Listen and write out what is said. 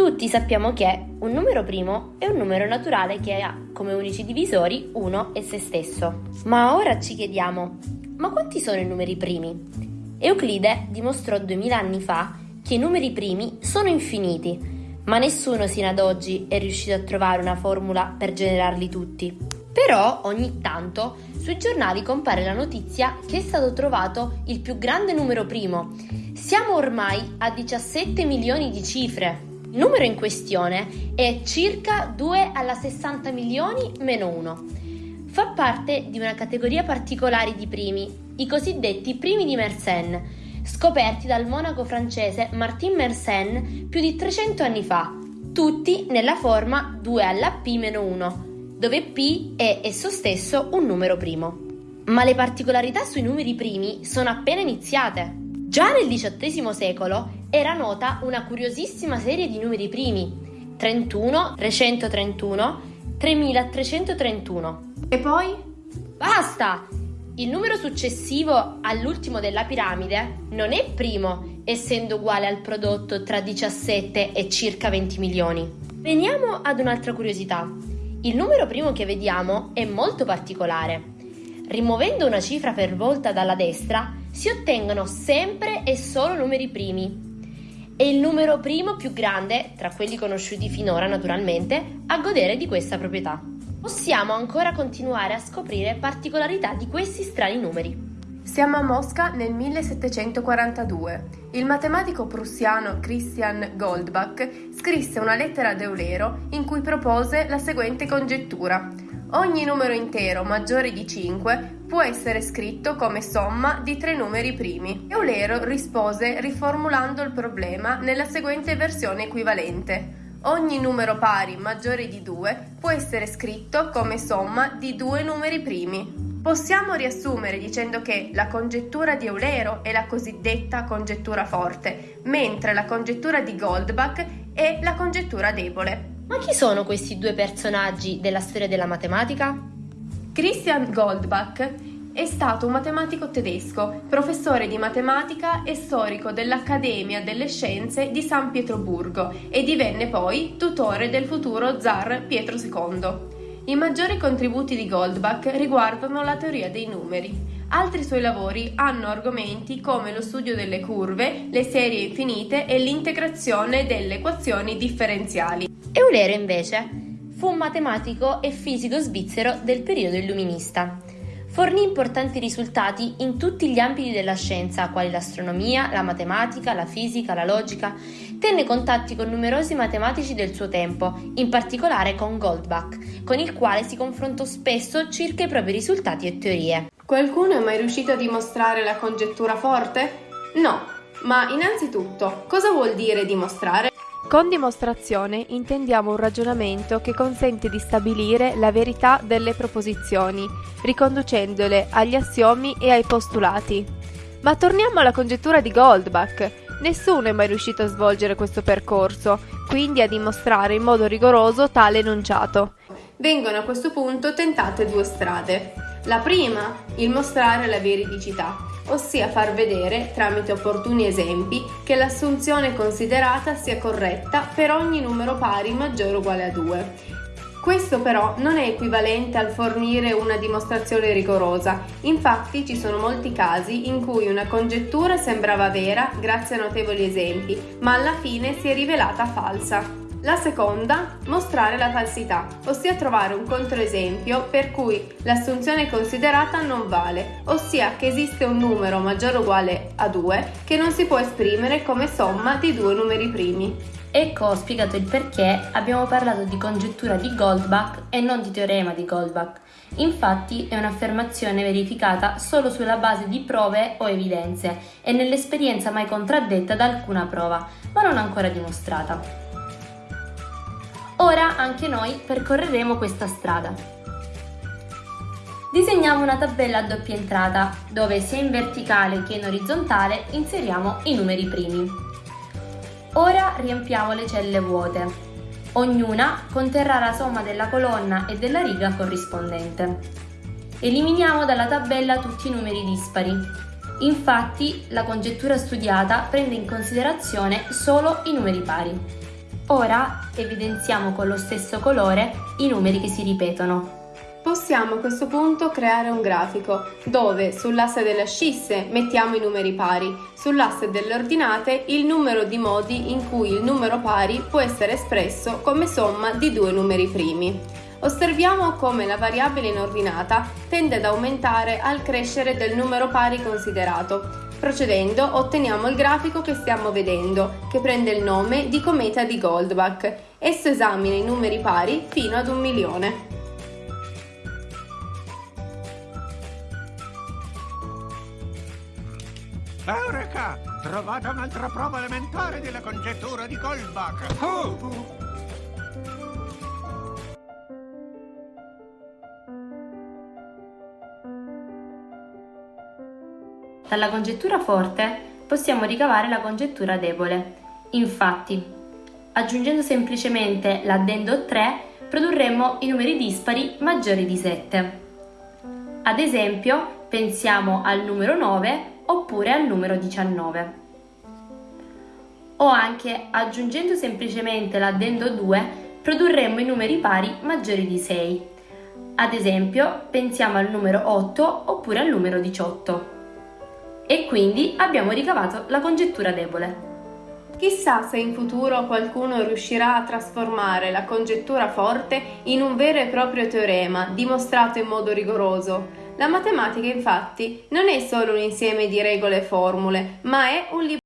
Tutti sappiamo che un numero primo è un numero naturale che ha come unici divisori 1 e se stesso. Ma ora ci chiediamo, ma quanti sono i numeri primi? Euclide dimostrò 2000 anni fa che i numeri primi sono infiniti, ma nessuno sino ad oggi è riuscito a trovare una formula per generarli tutti. Però ogni tanto sui giornali compare la notizia che è stato trovato il più grande numero primo. Siamo ormai a 17 milioni di cifre. Il numero in questione è circa 2 alla 60 milioni meno 1. Fa parte di una categoria particolare di primi, i cosiddetti primi di Mersenne, scoperti dal monaco francese Martin Mersenne più di 300 anni fa, tutti nella forma 2 alla P-1, dove P è esso stesso un numero primo. Ma le particolarità sui numeri primi sono appena iniziate. Già nel XVIII secolo era nota una curiosissima serie di numeri primi, 31, 331, 3331. E poi? Basta! Il numero successivo all'ultimo della piramide non è primo, essendo uguale al prodotto tra 17 e circa 20 milioni. Veniamo ad un'altra curiosità. Il numero primo che vediamo è molto particolare. Rimuovendo una cifra per volta dalla destra, si ottengono sempre e solo numeri primi. È il numero primo più grande, tra quelli conosciuti finora naturalmente, a godere di questa proprietà. Possiamo ancora continuare a scoprire particolarità di questi strani numeri. Siamo a Mosca nel 1742. Il matematico prussiano Christian Goldbach scrisse una lettera ad Eulero in cui propose la seguente congettura. Ogni numero intero maggiore di 5 può essere scritto come somma di tre numeri primi. Eulero rispose riformulando il problema nella seguente versione equivalente. Ogni numero pari maggiore di 2 può essere scritto come somma di due numeri primi. Possiamo riassumere dicendo che la congettura di Eulero è la cosiddetta congettura forte, mentre la congettura di Goldbach è la congettura debole. Ma chi sono questi due personaggi della storia della matematica? Christian Goldbach è stato un matematico tedesco, professore di matematica e storico dell'Accademia delle Scienze di San Pietroburgo e divenne poi tutore del futuro zar Pietro II. I maggiori contributi di Goldbach riguardano la teoria dei numeri. Altri suoi lavori hanno argomenti come lo studio delle curve, le serie infinite e l'integrazione delle equazioni differenziali. Eulero invece fu un matematico e fisico svizzero del periodo illuminista. Fornì importanti risultati in tutti gli ambiti della scienza, quali l'astronomia, la matematica, la fisica, la logica. Tenne contatti con numerosi matematici del suo tempo, in particolare con Goldbach, con il quale si confrontò spesso circa i propri risultati e teorie. Qualcuno è mai riuscito a dimostrare la congettura forte? No, ma innanzitutto, cosa vuol dire dimostrare? Con dimostrazione intendiamo un ragionamento che consente di stabilire la verità delle proposizioni, riconducendole agli assiomi e ai postulati. Ma torniamo alla congettura di Goldbach. Nessuno è mai riuscito a svolgere questo percorso, quindi a dimostrare in modo rigoroso tale enunciato. Vengono a questo punto tentate due strade. La prima, il mostrare la veridicità, ossia far vedere, tramite opportuni esempi, che l'assunzione considerata sia corretta per ogni numero pari maggiore o uguale a 2. Questo però non è equivalente al fornire una dimostrazione rigorosa, infatti ci sono molti casi in cui una congettura sembrava vera grazie a notevoli esempi, ma alla fine si è rivelata falsa. La seconda, mostrare la falsità, ossia trovare un controesempio per cui l'assunzione considerata non vale, ossia che esiste un numero maggiore o uguale a 2 che non si può esprimere come somma di due numeri primi. Ecco ho spiegato il perché abbiamo parlato di congettura di Goldbach e non di teorema di Goldbach. Infatti è un'affermazione verificata solo sulla base di prove o evidenze e nell'esperienza mai contraddetta da alcuna prova, ma non ancora dimostrata. Ora anche noi percorreremo questa strada. Disegniamo una tabella a doppia entrata, dove sia in verticale che in orizzontale inseriamo i numeri primi. Ora riempiamo le celle vuote. Ognuna conterrà la somma della colonna e della riga corrispondente. Eliminiamo dalla tabella tutti i numeri dispari. Infatti, la congettura studiata prende in considerazione solo i numeri pari. Ora evidenziamo con lo stesso colore i numeri che si ripetono. Possiamo a questo punto creare un grafico dove sull'asse delle ascisse mettiamo i numeri pari, sull'asse delle ordinate il numero di modi in cui il numero pari può essere espresso come somma di due numeri primi. Osserviamo come la variabile in ordinata tende ad aumentare al crescere del numero pari considerato. Procedendo otteniamo il grafico che stiamo vedendo, che prende il nome di cometa di Goldbach. Esso esamina i numeri pari fino ad un milione. Eureka! Trovata un'altra prova elementare della congettura di Goldbach! Oh! Dalla congettura forte possiamo ricavare la congettura debole. Infatti, aggiungendo semplicemente l'addendo 3, produrremo i numeri dispari maggiori di 7. Ad esempio, pensiamo al numero 9 oppure al numero 19. O anche aggiungendo semplicemente l'addendo 2, produrremo i numeri pari maggiori di 6. Ad esempio, pensiamo al numero 8 oppure al numero 18 e quindi abbiamo ricavato la congettura debole. Chissà se in futuro qualcuno riuscirà a trasformare la congettura forte in un vero e proprio teorema, dimostrato in modo rigoroso. La matematica infatti non è solo un insieme di regole e formule, ma è un libro